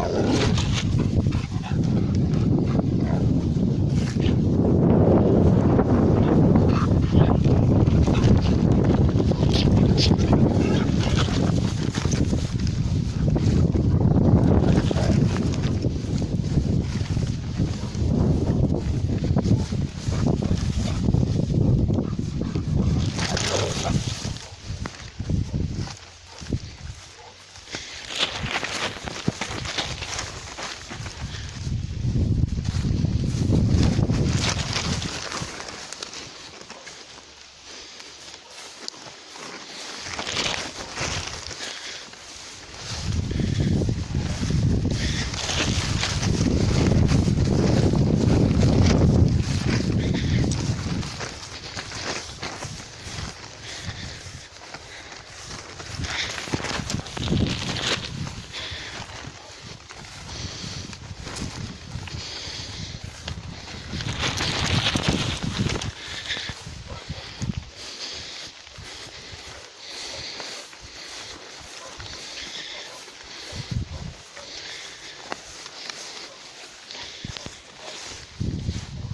No.